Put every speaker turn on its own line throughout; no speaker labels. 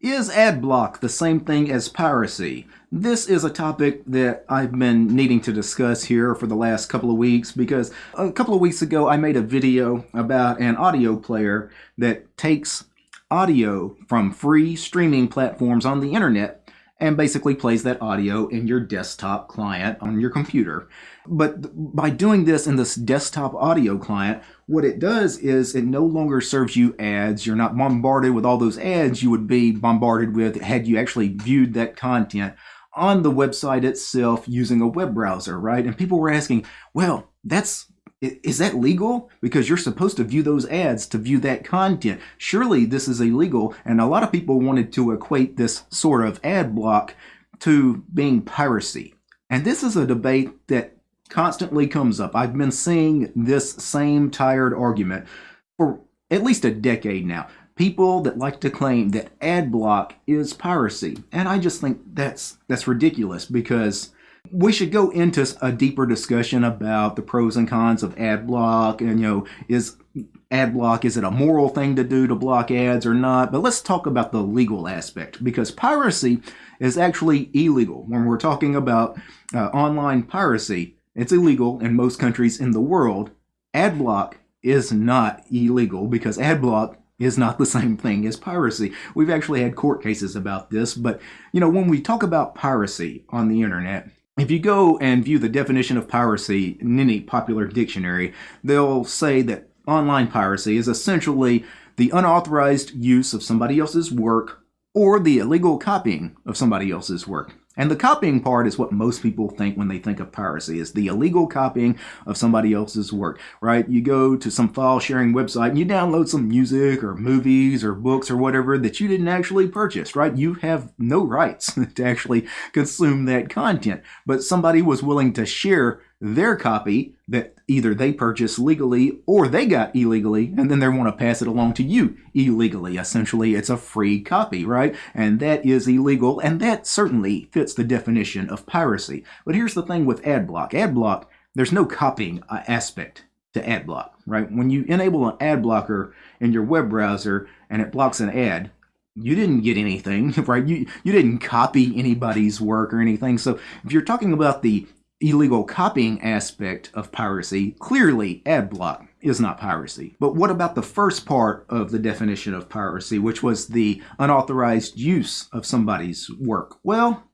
Is ad block the same thing as piracy? This is a topic that I've been needing to discuss here for the last couple of weeks because a couple of weeks ago I made a video about an audio player that takes audio from free streaming platforms on the internet and basically plays that audio in your desktop client on your computer. But by doing this in this desktop audio client, what it does is it no longer serves you ads. You're not bombarded with all those ads you would be bombarded with had you actually viewed that content on the website itself using a web browser, right? And people were asking, well, that's is that legal? Because you're supposed to view those ads to view that content. Surely this is illegal. And a lot of people wanted to equate this sort of ad block to being piracy. And this is a debate that constantly comes up. I've been seeing this same tired argument for at least a decade now. People that like to claim that ad block is piracy. And I just think that's that's ridiculous because we should go into a deeper discussion about the pros and cons of ad block and you know is ad block is it a moral thing to do to block ads or not? But let's talk about the legal aspect because piracy is actually illegal. When we're talking about uh, online piracy it's illegal in most countries in the world. Ad block is not illegal because ad block is not the same thing as piracy. We've actually had court cases about this, but you know, when we talk about piracy on the internet, if you go and view the definition of piracy in any popular dictionary, they'll say that online piracy is essentially the unauthorized use of somebody else's work or the illegal copying of somebody else's work. And the copying part is what most people think when they think of piracy, is the illegal copying of somebody else's work, right? You go to some file sharing website and you download some music or movies or books or whatever that you didn't actually purchase, right? You have no rights to actually consume that content, but somebody was willing to share their copy that either they purchased legally or they got illegally, and then they want to pass it along to you illegally. Essentially, it's a free copy, right? And that is illegal, and that certainly fits the definition of piracy. But here's the thing with AdBlock. AdBlock, there's no copying uh, aspect to AdBlock, right? When you enable an ad blocker in your web browser and it blocks an ad, you didn't get anything, right? You you didn't copy anybody's work or anything. So if you're talking about the illegal copying aspect of piracy, clearly ad block is not piracy. But what about the first part of the definition of piracy, which was the unauthorized use of somebody's work? Well,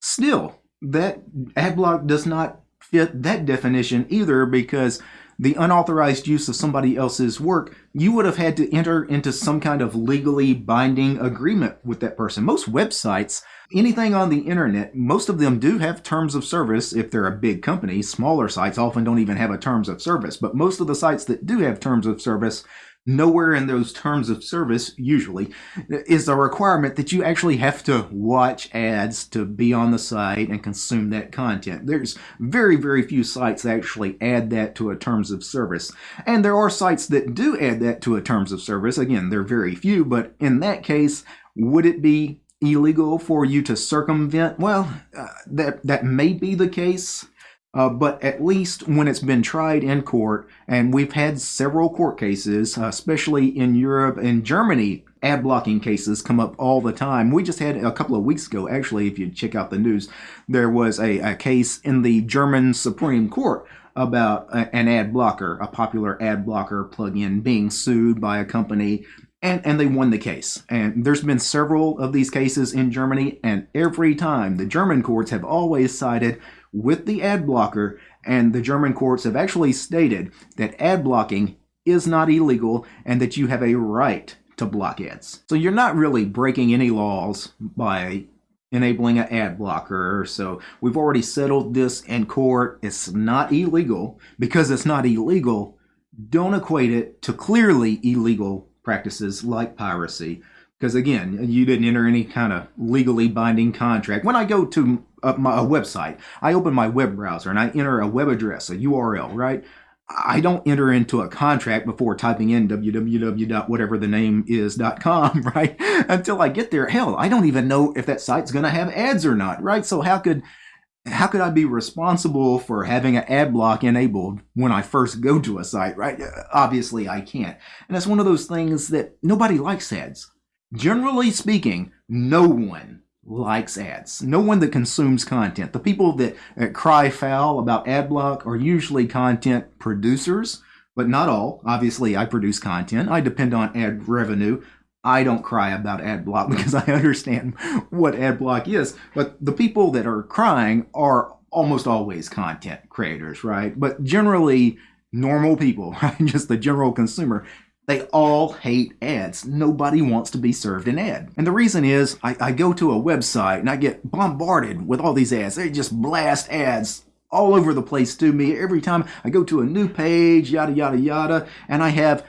still, that ad block does not fit that definition either because the unauthorized use of somebody else's work, you would have had to enter into some kind of legally binding agreement with that person. Most websites Anything on the internet, most of them do have terms of service if they're a big company. Smaller sites often don't even have a terms of service, but most of the sites that do have terms of service, nowhere in those terms of service, usually, is a requirement that you actually have to watch ads to be on the site and consume that content. There's very, very few sites that actually add that to a terms of service. And there are sites that do add that to a terms of service. Again, they're very few, but in that case, would it be illegal for you to circumvent? Well, uh, that that may be the case, uh, but at least when it's been tried in court, and we've had several court cases, uh, especially in Europe and Germany, ad blocking cases come up all the time. We just had a couple of weeks ago, actually, if you check out the news, there was a, a case in the German Supreme Court about a, an ad blocker, a popular ad blocker plugin being sued by a company and, and they won the case. And there's been several of these cases in Germany, and every time the German courts have always sided with the ad blocker, and the German courts have actually stated that ad blocking is not illegal and that you have a right to block ads. So you're not really breaking any laws by enabling an ad blocker. So we've already settled this in court. It's not illegal. Because it's not illegal, don't equate it to clearly illegal practices like piracy because again you didn't enter any kind of legally binding contract when i go to a, uh, my, a website i open my web browser and i enter a web address a url right I don't enter into a contract before typing in www.whatever the name is.com, right? Until I get there. Hell, I don't even know if that site's going to have ads or not, right? So how could how could I be responsible for having an ad block enabled when I first go to a site, right? Obviously, I can't. And that's one of those things that nobody likes ads. Generally speaking, no one likes ads. No one that consumes content. The people that, that cry foul about ad block are usually content producers, but not all. Obviously, I produce content. I depend on ad revenue. I don't cry about ad block because I understand what ad block is. But the people that are crying are almost always content creators, right? But generally, normal people, right? Just the general consumer, they all hate ads. Nobody wants to be served an ad. And the reason is I, I, go to a website and I get bombarded with all these ads. They just blast ads all over the place to me every time I go to a new page, yada, yada, yada. And I have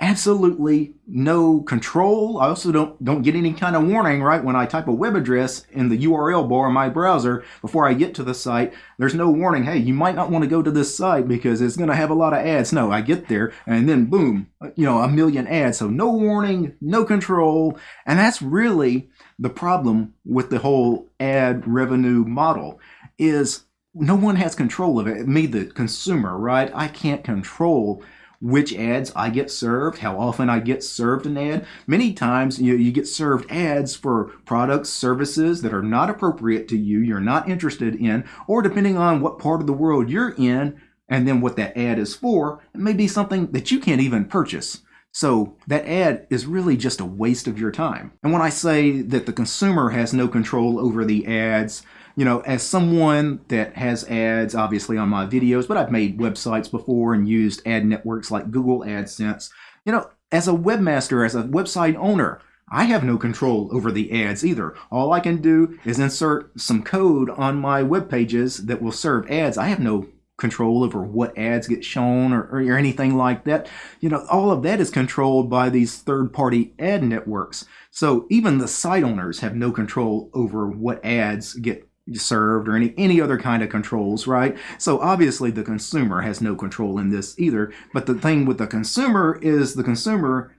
absolutely no control. I also don't don't get any kind of warning, right? When I type a web address in the URL bar in my browser before I get to the site, there's no warning, hey, you might not want to go to this site because it's going to have a lot of ads. No, I get there and then boom, you know, a million ads. So no warning, no control. And that's really the problem with the whole ad revenue model is no one has control of it. Me, the consumer, right? I can't control which ads I get served, how often I get served an ad. Many times you, you get served ads for products, services that are not appropriate to you, you're not interested in, or depending on what part of the world you're in and then what that ad is for, it may be something that you can't even purchase. So that ad is really just a waste of your time. And when I say that the consumer has no control over the ads, you know, as someone that has ads obviously on my videos, but I've made websites before and used ad networks like Google AdSense, you know, as a webmaster, as a website owner, I have no control over the ads either. All I can do is insert some code on my web pages that will serve ads. I have no control over what ads get shown or, or, anything like that. You know, all of that is controlled by these third-party ad networks. So even the site owners have no control over what ads get served or any any other kind of controls right? So obviously the consumer has no control in this either. But the thing with the consumer is the consumer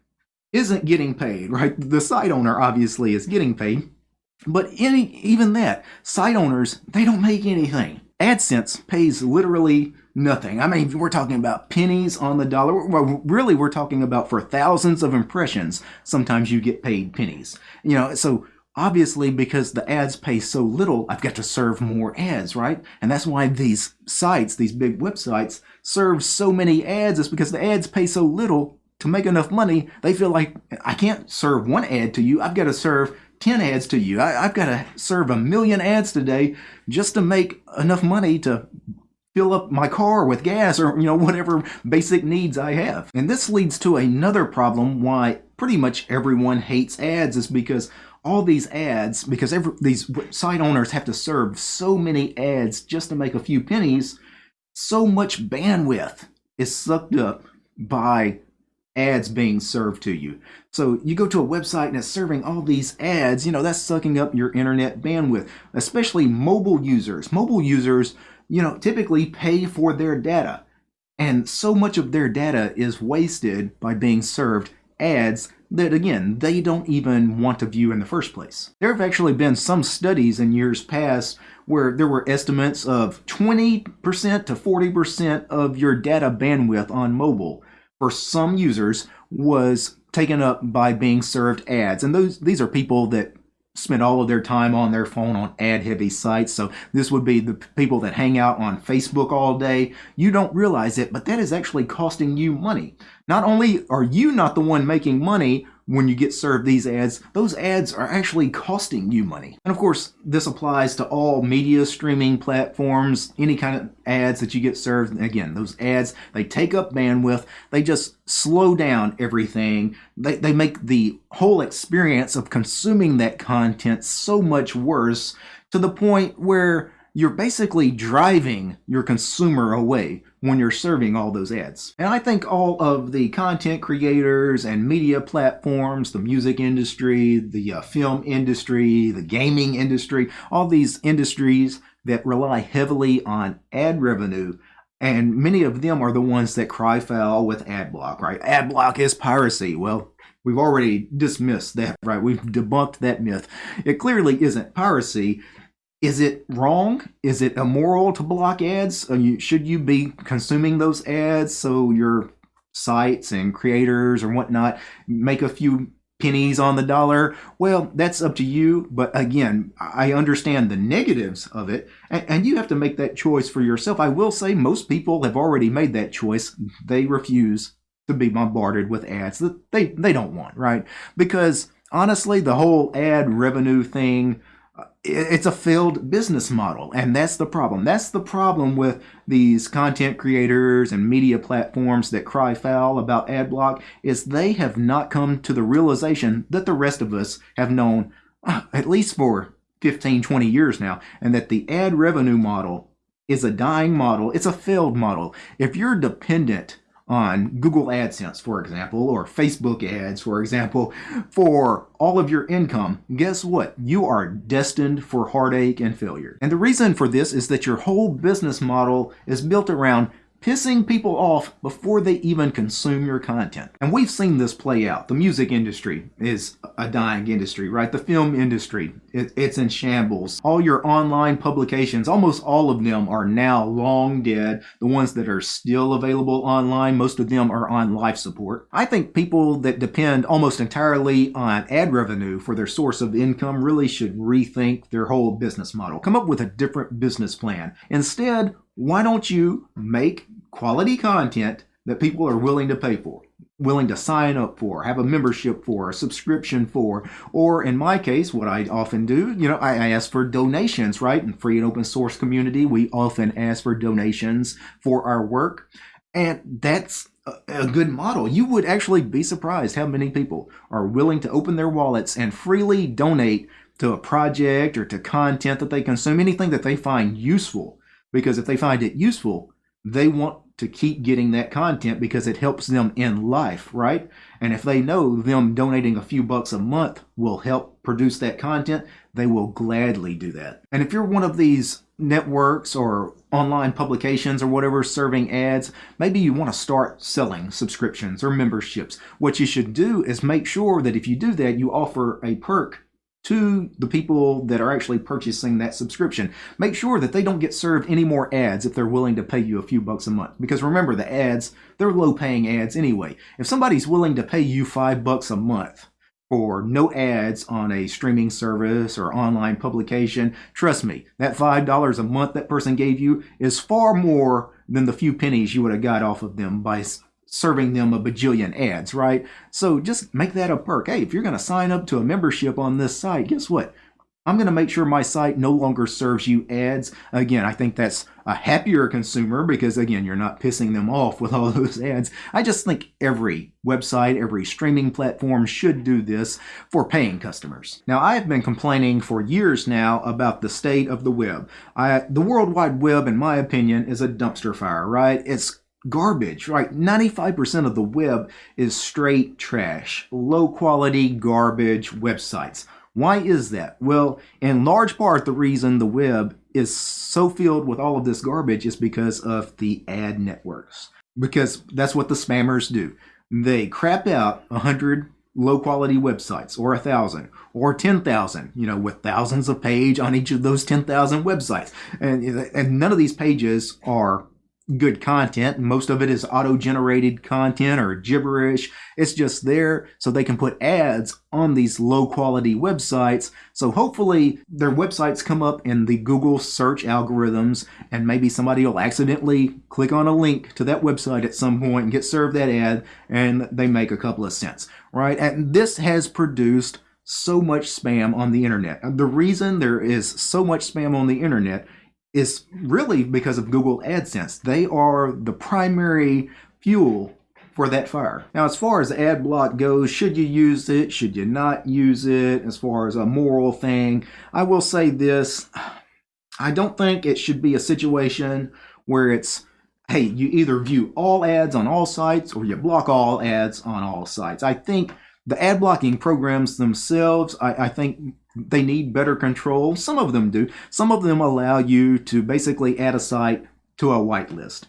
isn't getting paid right? The site owner obviously is getting paid. But any even that site owners they don't make anything AdSense pays literally nothing. I mean, we're talking about pennies on the dollar. Well, really, we're talking about for thousands of impressions. Sometimes you get paid pennies. You know, so obviously because the ads pay so little, I've got to serve more ads, right? And that's why these sites, these big websites, serve so many ads is because the ads pay so little to make enough money. They feel like I can't serve one ad to you. I've got to serve 10 ads to you. I, have got to serve a million ads today just to make enough money to fill up my car with gas or you know whatever basic needs I have. And this leads to another problem why pretty much everyone hates ads is because all these ads, because every, these site owners have to serve so many ads just to make a few pennies, so much bandwidth is sucked up by ads being served to you. So you go to a website and it's serving all these ads, you know, that's sucking up your internet bandwidth, especially mobile users. Mobile users, you know, typically pay for their data. And so much of their data is wasted by being served ads that, again, they don't even want to view in the first place. There have actually been some studies in years past where there were estimates of 20% to 40% of your data bandwidth on mobile for some users was taken up by being served ads. And those these are people that spend all of their time on their phone on ad heavy sites. So this would be the people that hang out on Facebook all day. You don't realize it, but that is actually costing you money. Not only are you not the one making money when you get served these ads, those ads are actually costing you money. And of course, this applies to all media streaming platforms, any kind of ads that you get served. Again, those ads, they take up bandwidth, they just slow down everything. They, they make the whole experience of consuming that content so much worse to the point where you're basically driving your consumer away when you're serving all those ads. And I think all of the content creators and media platforms, the music industry, the uh, film industry, the gaming industry, all these industries that rely heavily on ad revenue and many of them are the ones that cry foul with ad block, right? Ad block is piracy. Well, we've already dismissed that, right? We've debunked that myth. It clearly isn't piracy. Is it wrong? Is it immoral to block ads? You, should you be consuming those ads so your sites and creators or whatnot make a few pennies on the dollar, well, that's up to you. But again, I understand the negatives of it, and, and, you have to make that choice for yourself. I will say most people have already made that choice. They refuse to be bombarded with ads that they, they don't want, right? Because honestly, the whole ad revenue thing, it's a failed business model and that's the problem. That's the problem with these content creators and media platforms that cry foul about ad block is they have not come to the realization that the rest of us have known uh, at least for 15 20 years now and that the ad revenue model is a dying model. It's a failed model. If you're dependent on Google AdSense, for example, or Facebook ads, for example, for all of your income, guess what? You are destined for heartache and failure. And the reason for this is that your whole business model is built around pissing people off before they even consume your content. And we've seen this play out. The music industry is a dying industry, right? The film industry, it, it's in shambles. All your online publications, almost all of them are now long dead. The ones that are still available online, most of them are on life support. I think people that depend almost entirely on ad revenue for their source of income really should rethink their whole business model. Come up with a different business plan. Instead, why don't you make quality content that people are willing to pay for, willing to sign up for, have a membership for, a subscription for, or in my case, what I often do, you know, I, ask for donations, right? In free and open source community, we often ask for donations for our work. And that's a good model. You would actually be surprised how many people are willing to open their wallets and freely donate to a project or to content that they consume, anything that they find useful because if they find it useful, they want to keep getting that content because it helps them in life, right? And if they know them donating a few bucks a month will help produce that content, they will gladly do that. And if you're one of these networks or online publications or whatever serving ads, maybe you want to start selling subscriptions or memberships. What you should do is make sure that if you do that, you offer a perk to the people that are actually purchasing that subscription. Make sure that they don't get served any more ads if they're willing to pay you a few bucks a month. Because remember, the ads, they're low paying ads anyway. If somebody's willing to pay you five bucks a month for no ads on a streaming service or online publication, trust me, that $5 a month that person gave you is far more than the few pennies you would have got off of them by serving them a bajillion ads, right? So just make that a perk. Hey, if you're going to sign up to a membership on this site, guess what? I'm going to make sure my site no longer serves you ads. Again, I think that's a happier consumer because, again, you're not pissing them off with all those ads. I just think every website, every streaming platform should do this for paying customers. Now, I've been complaining for years now about the state of the web. I, the World Wide Web, in my opinion, is a dumpster fire, right? It's garbage, right? 95% of the web is straight trash, low quality garbage websites. Why is that? Well, in large part, the reason the web is so filled with all of this garbage is because of the ad networks. Because that's what the spammers do. They crap out a hundred low quality websites or a thousand or 10,000, you know, with thousands of page on each of those 10,000 websites. And, and none of these pages are good content. Most of it is auto generated content or gibberish. It's just there so they can put ads on these low quality websites. So hopefully their websites come up in the Google search algorithms and maybe somebody will accidentally click on a link to that website at some point and get served that ad and they make a couple of cents, right? And this has produced so much spam on the internet. The reason there is so much spam on the internet is really because of Google AdSense. They are the primary fuel for that fire. Now, as far as ad block goes, should you use it? Should you not use it? As far as a moral thing, I will say this. I don't think it should be a situation where it's, hey, you either view all ads on all sites or you block all ads on all sites. I think the ad blocking programs themselves, I, I think they need better control. Some of them do. Some of them allow you to basically add a site to a whitelist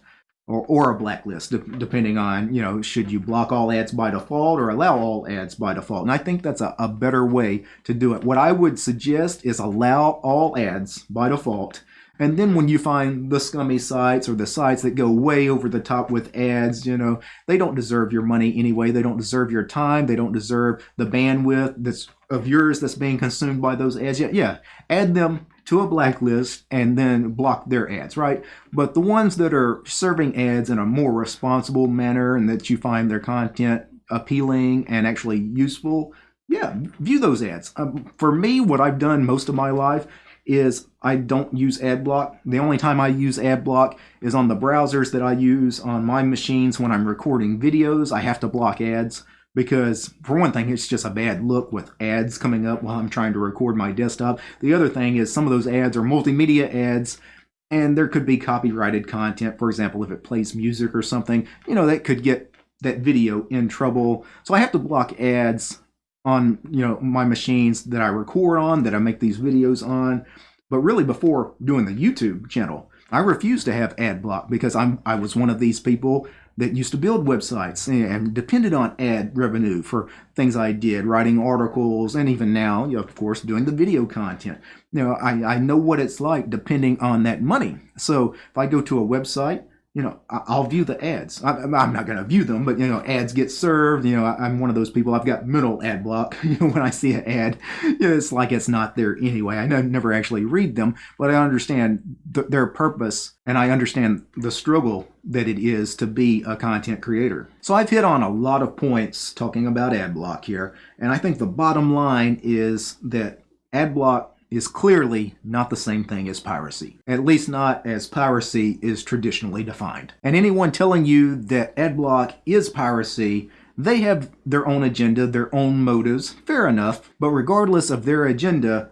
or, or a blacklist, depending on, you know, should you block all ads by default or allow all ads by default. And I think that's a, a better way to do it. What I would suggest is allow all ads by default And then when you find the scummy sites or the sites that go way over the top with ads, you know, they don't deserve your money anyway. They don't deserve your time. They don't deserve the bandwidth that's of yours that's being consumed by those ads. Yeah, yeah. Add them to a blacklist and then block their ads, right? But the ones that are serving ads in a more responsible manner and that you find their content appealing and actually useful, yeah, view those ads. Um, for me, what I've done most of my life is I don't use ad block. The only time I use ad block is on the browsers that I use on my machines when I'm recording videos. I have to block ads because for one thing it's just a bad look with ads coming up while I'm trying to record my desktop. The other thing is some of those ads are multimedia ads and there could be copyrighted content. For example, if it plays music or something, you know, that could get that video in trouble. So I have to block ads on, you know, my machines that I record on, that I make these videos on. But really before doing the YouTube channel, I refused to have ad block because I'm I was one of these people that used to build websites and depended on ad revenue for things I did, writing articles, and even now, you know, of course, doing the video content. You know, I, I know what it's like depending on that money. So if I go to a website you know, I'll view the ads. I'm not going to view them, but you know, ads get served. You know, I'm one of those people. I've got mental ad block. You know, when I see an ad, it's like it's not there anyway. I never actually read them, but I understand th their purpose and I understand the struggle that it is to be a content creator. So I've hit on a lot of points talking about ad block here, and I think the bottom line is that ad block is clearly not the same thing as piracy, at least not as piracy is traditionally defined. And anyone telling you that adblock is piracy, they have their own agenda, their own motives, fair enough, but regardless of their agenda,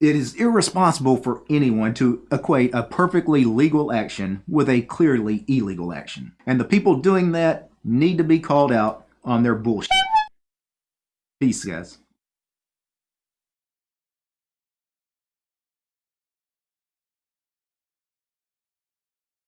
it is irresponsible for anyone to equate a perfectly legal action with a clearly illegal action. And the people doing that need to be called out on their bullshit. Peace, guys.